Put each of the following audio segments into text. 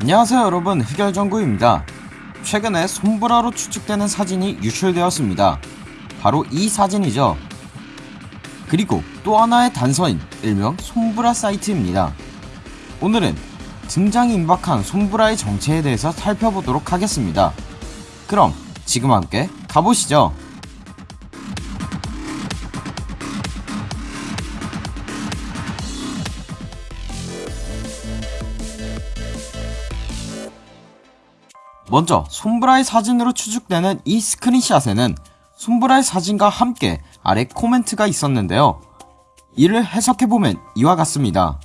안녕하세요 여러분. 흑열정구입니다. 최근에 손브라로 추측되는 사진이 유출되었습니다. 바로 이 사진이죠. 그리고 또 하나의 단서인 일명 손브라 사이트입니다. 오늘은 등장이 임박한 손브라의 정체에 대해서 살펴보도록 하겠습니다. 그럼 지금 함께 가보시죠 먼저 솜브라의 사진으로 추측되는 이 스크린샷에는 솜브라의 사진과 함께 아래 코멘트가 있었는데요. 이를 해석해보면 이와 같습니다.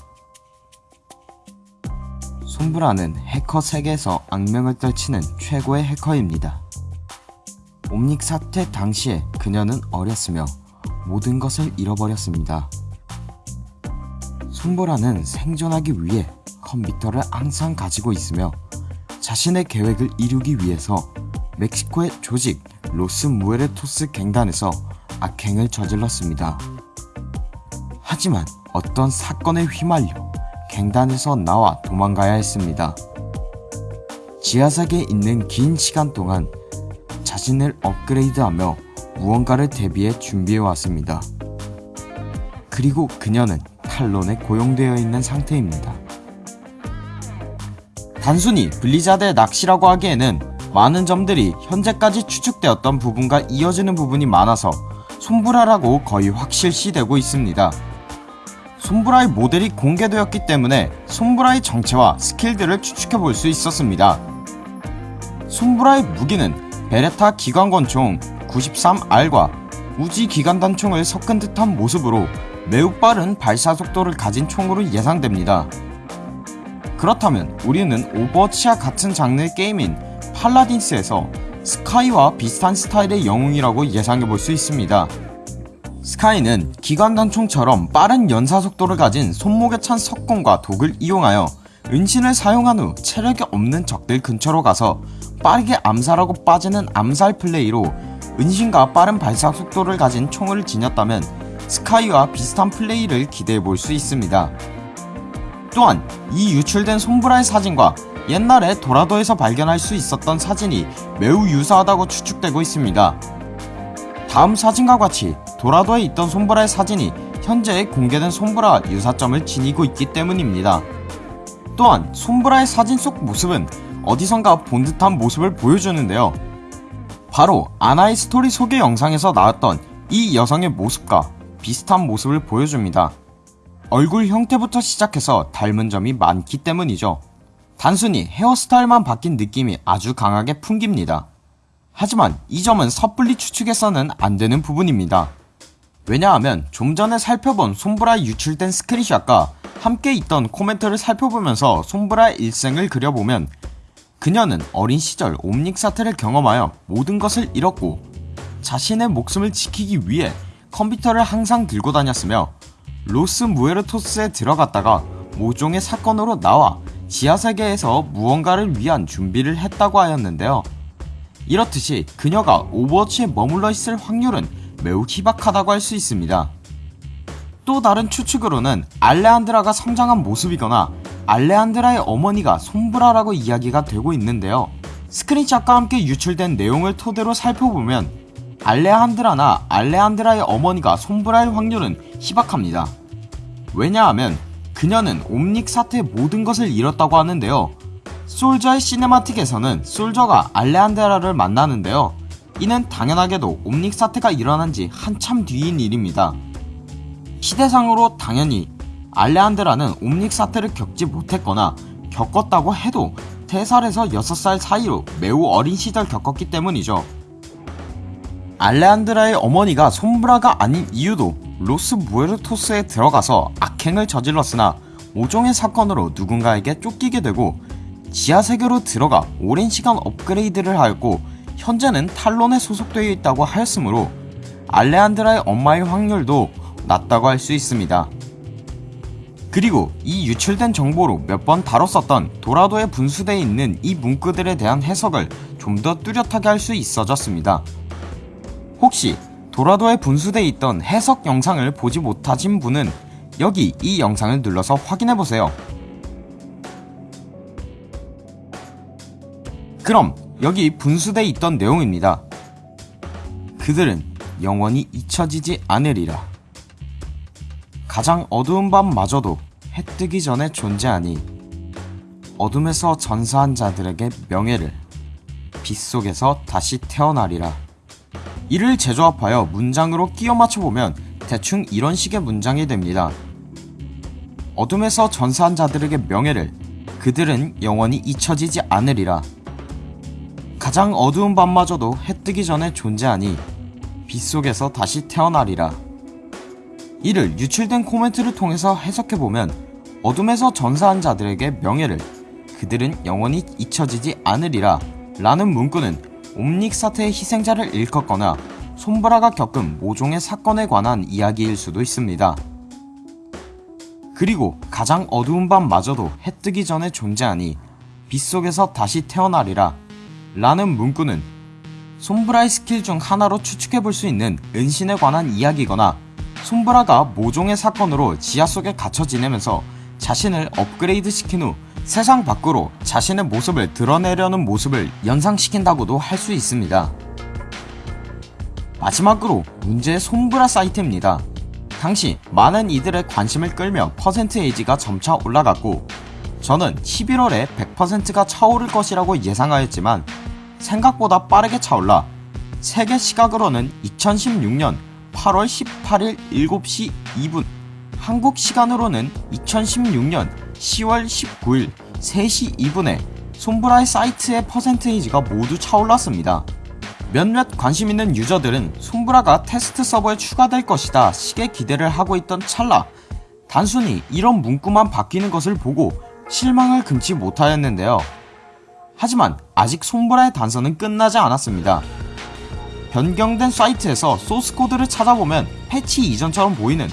솜브라는 해커 세계에서 악명을 떨치는 최고의 해커입니다. 옴닉 사태 당시에 그녀는 어렸으며 모든 것을 잃어버렸습니다. 솜브라는 생존하기 위해 컴퓨터를 항상 가지고 있으며 자신의 계획을 이루기 위해서 멕시코의 조직 로스 무에르토스 갱단에서 악행을 저질렀습니다. 하지만 어떤 사건에 휘말려 갱단에서 나와 도망가야 했습니다. 지하석에 있는 긴 시간 동안 자신을 업그레이드하며 무언가를 대비해 준비해왔습니다. 그리고 그녀는 탈론에 고용되어 있는 상태입니다. 단순히 블리자드의 낚시라고 하기에는 많은 점들이 현재까지 추측되었던 부분과 이어지는 부분이 많아서 솜브라라고 거의 확실시되고 있습니다. 솜브라의 모델이 공개되었기 때문에 솜브라의 정체와 스킬들을 추측해볼 수 있었습니다. 솜브라의 무기는 베레타 기관권총 93R과 우지 기관단총을 섞은 듯한 모습으로 매우 빠른 발사 속도를 가진 총으로 예상됩니다. 그렇다면 우리는 오버워치와 같은 장르의 게임인 팔라딘스에서 스카이와 비슷한 스타일의 영웅이라고 예상해볼 수 있습니다. 스카이는 기관단총처럼 빠른 연사속도를 가진 손목에 찬 석궁과 독을 이용하여 은신을 사용한 후 체력이 없는 적들 근처로 가서 빠르게 암살하고 빠지는 암살 플레이로 은신과 빠른 발사 속도를 가진 총을 지녔다면 스파이와 비슷한 플레이를 기대해볼 수 있습니다. 또한 이 유출된 솜브라의 사진과 옛날에 도라도에서 발견할 수 있었던 사진이 매우 유사하다고 추측되고 있습니다. 다음 사진과 같이 도라도에 있던 솜브라의 사진이 현재 공개된 솜브라와 유사점을 지니고 있기 때문입니다. 또한 솜브라의 사진 속 모습은 어디선가 본 듯한 모습을 보여주는데요. 바로 아나의 스토리 소개 영상에서 나왔던 이 여성의 모습과 비슷한 모습을 보여줍니다. 얼굴 형태부터 시작해서 닮은 점이 많기 때문이죠. 단순히 헤어스타일만 바뀐 느낌이 아주 강하게 풍깁니다. 하지만 이 점은 섣불리 추측해서는 안 되는 부분입니다. 왜냐하면 좀 전에 살펴본 솜브라의 유출된 스크린샷과 함께 있던 코멘트를 살펴보면서 솜브라의 일생을 그려보면 그녀는 어린 시절 옴닉 사태를 경험하여 모든 것을 잃었고 자신의 목숨을 지키기 위해 컴퓨터를 항상 들고 다녔으며 로스 무에르토스에 들어갔다가 모종의 사건으로 나와 지하세계에서 무언가를 위한 준비를 했다고 하였는데요. 이렇듯이 그녀가 오버워치에 머물러 있을 확률은 매우 희박하다고 할 수 있습니다. 또 다른 추측으로는 알레안드라가 성장한 모습이거나 알레안드라의 어머니가 솜브라라고 이야기가 되고 있는데요. 스크린샷과 함께 유출된 내용을 토대로 살펴보면 알레안드라나 알레안드라의 어머니가 솜브라일 확률은 희박합니다. 왜냐하면 그녀는 옴닉 사태에 모든 것을 잃었다고 하는데요. 솔저의 cinematic에서는 솔저가 알레안드라를 만나는데요. 이는 당연하게도 옴닉 사태가 일어난 지 한참 뒤인 일입니다. 시대상으로 당연히 알레안드라는 옴닉 사태를 겪지 못했거나 겪었다고 해도 3살에서 6살 사이로 매우 어린 시절 겪었기 때문이죠. 알레안드라의 어머니가 솜브라가 아닌 이유도 로스 무에르토스에 들어가서 악행을 저질렀으나 모종의 사건으로 누군가에게 쫓기게 되고 지하세계로 들어가 오랜 시간 업그레이드를 하였고 현재는 탈론에 소속되어 있다고 하였으므로 알레안드라의 엄마의 확률도 낮다고 할 수 있습니다. 그리고 이 유출된 정보로 몇 번 다뤘었던 도라도에 분수되어 있는 이 문구들에 대한 해석을 좀 더 뚜렷하게 할 수 있어졌습니다. 혹시 도라도에 분수되어 있던 해석 영상을 보지 못하신 분은 여기 이 영상을 눌러서 확인해보세요. 그럼 여기 분수대에 있던 내용입니다. 그들은 영원히 잊혀지지 않으리라. 가장 어두운 밤마저도 해 뜨기 전에 존재하니 어둠에서 전사한 자들에게 명예를 빛 속에서 다시 태어나리라. 이를 재조합하여 문장으로 끼워 맞춰보면 대충 이런 식의 문장이 됩니다. 어둠에서 전사한 자들에게 명예를 그들은 영원히 잊혀지지 않으리라. 가장 어두운 밤마저도 해 뜨기 전에 존재하니 빛 속에서 다시 태어나리라. 이를 유출된 코멘트를 통해서 해석해보면 어둠에서 전사한 자들에게 명예를 그들은 영원히 잊혀지지 않으리라 라는 문구는 옴닉 사태의 희생자를 일컫거나 솜브라가 겪은 모종의 사건에 관한 이야기일 수도 있습니다. 그리고 가장 어두운 밤마저도 해 뜨기 전에 존재하니 빛 속에서 다시 태어나리라 라는 문구는 솜브라의 스킬 중 하나로 추측해볼 수 있는 은신에 관한 이야기거나 솜브라가 모종의 사건으로 지하 속에 갇혀 지내면서 자신을 업그레이드 시킨 후 세상 밖으로 자신의 모습을 드러내려는 모습을 연상시킨다고도 할 수 있습니다. 마지막으로 문제의 손브라 사이트입니다. 당시 많은 이들의 관심을 끌며 퍼센트에이지가 점차 올라갔고 저는 11월에 100%가 차오를 것이라고 예상하였지만 생각보다 빠르게 차올라 세계 시각으로는 2016년 8월 18일 7시 2분 한국 시간으로는 2016년 10월 19일 3시 2분에 솜브라의 사이트의 퍼센테이지가 모두 차올랐습니다. 몇몇 관심 있는 유저들은 솜브라가 테스트 서버에 추가될 것이다 식의 기대를 하고 있던 찰나 단순히 이런 문구만 바뀌는 것을 보고 실망을 금치 못하였는데요. 하지만 아직 솜브라의 단서는 끝나지 않았습니다. 변경된 사이트에서 소스코드를 찾아보면 패치 이전처럼 보이는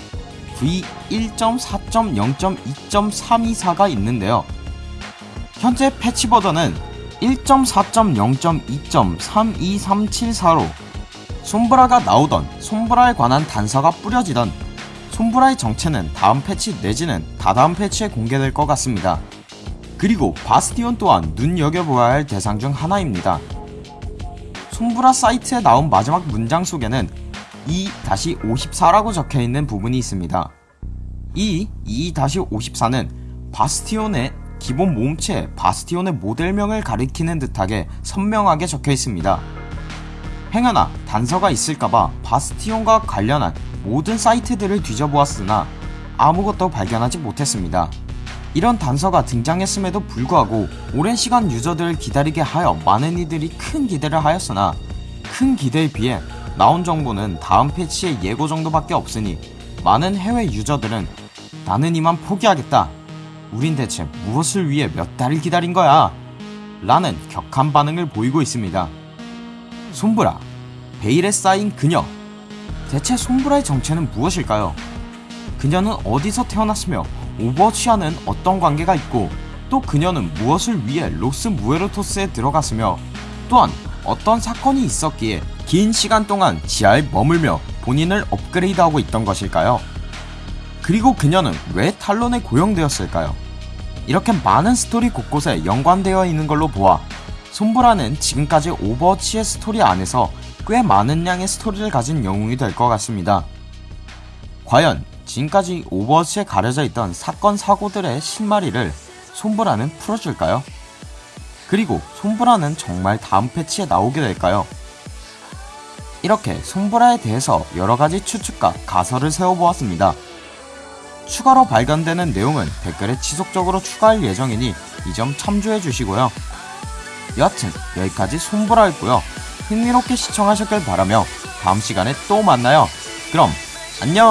V1.4.0.2.324가 있는데요. 현재 패치 버전은 1.4.0.2.32374로 솜브라가 나오던 솜브라에 관한 단서가 뿌려지던 솜브라의 정체는 다음 패치 내지는 다다음 패치에 공개될 것 같습니다. 그리고 바스티온 또한 눈여겨보아야 할 대상 중 하나입니다. 손브라 사이트에 나온 마지막 문장 속에는 2-54라고 적혀있는 부분이 있습니다. 이 2-54는 바스티온의 기본 몸체 바스티온의 모델명을 가리키는 듯하게 선명하게 적혀 있습니다. 행여나 단서가 있을까봐 바스티온과 관련한 모든 사이트들을 뒤져보았으나 아무것도 발견하지 못했습니다. 이런 단서가 등장했음에도 불구하고 오랜 시간 유저들을 기다리게 하여 많은 이들이 큰 기대를 하였으나 큰 기대에 비해 나온 정보는 다음 패치의 예고 정도밖에 없으니 많은 해외 유저들은 나는 이만 포기하겠다. 우린 대체 무엇을 위해 몇 달을 기다린 거야? 라는 격한 반응을 보이고 있습니다. 솜브라, 베일에 쌓인 그녀. 대체 솜브라의 정체는 무엇일까요? 그녀는 어디서 태어났으며 오버워치와는 어떤 관계가 있고 또 그녀는 무엇을 위해 로스 무에르토스에 들어갔으며 또한 어떤 사건이 있었기에 긴 시간 동안 지하에 머물며 본인을 업그레이드하고 있던 것일까요? 그리고 그녀는 왜 탈론에 고용되었을까요? 이렇게 많은 스토리 곳곳에 연관되어 있는 걸로 보아 솜브라는 지금까지 오버워치의 스토리 안에서 꽤 많은 양의 스토리를 가진 영웅이 될 것 같습니다. 과연 지금까지 오버워치에 가려져 있던 사건 사고들의 실마리를 솜브라는 풀어줄까요? 그리고 솜브라는 정말 다음 패치에 나오게 될까요? 이렇게 솜브라에 대해서 여러가지 추측과 가설을 세워보았습니다. 추가로 발견되는 내용은 댓글에 지속적으로 추가할 예정이니 이 점 참조해 주시고요. 여하튼 여기까지 솜브라였고요. 흥미롭게 시청하셨길 바라며 다음 시간에 또 만나요. 그럼 안녕